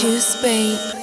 juice, babe.